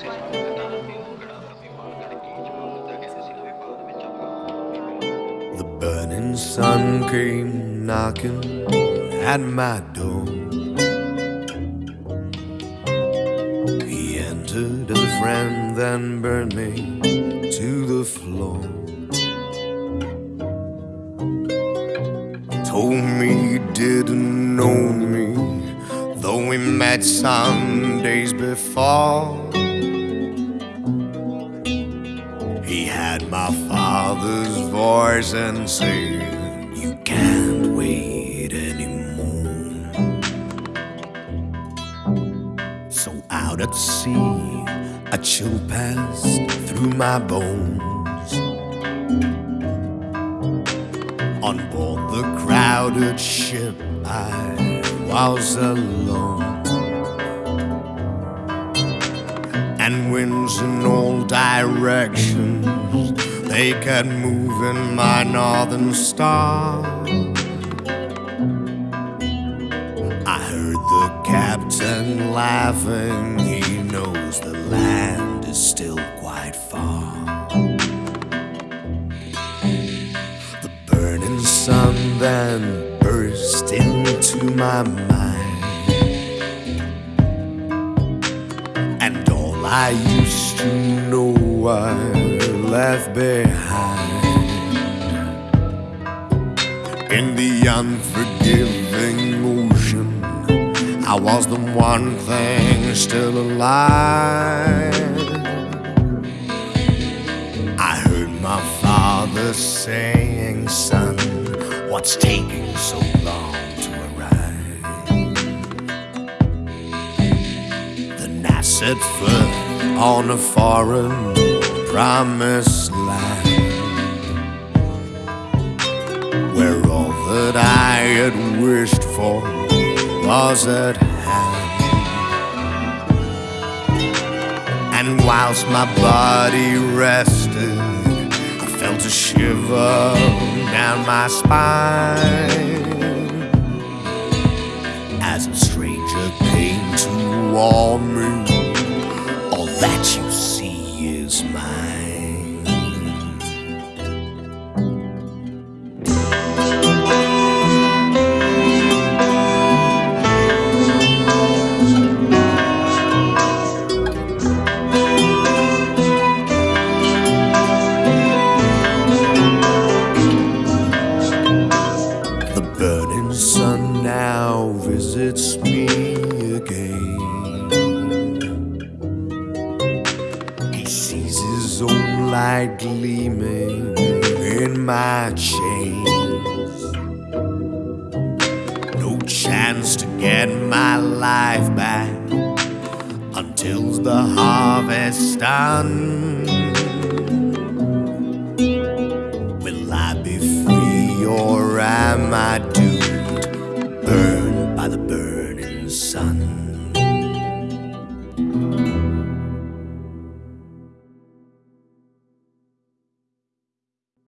The burning sun came knocking at my door. He entered as a friend, then burned me to the floor. Told me he didn't know me, though we met some days before. My father's voice and said, You can't wait anymore. So out at sea, a chill passed through my bones. On board the crowded ship, I was alone. and winds in all directions. They kept moving my northern star. I heard the captain laughing. He knows the land is still quite far. The burning sun then burst into my mind. And all I used to know I left behind In the unforgiving ocean I was the one thing still alive I heard my father saying, son What's taking so long to arrive? Then I set foot on a foreign promised land where all that I had wished for was at hand. And whilst my body rested, I felt a shiver down my spine as a stranger came to warn me all that you see is mine. The burning sun now visits light gleaming in my chains. No chance to get my life back until the harvest done. Will I be free or am I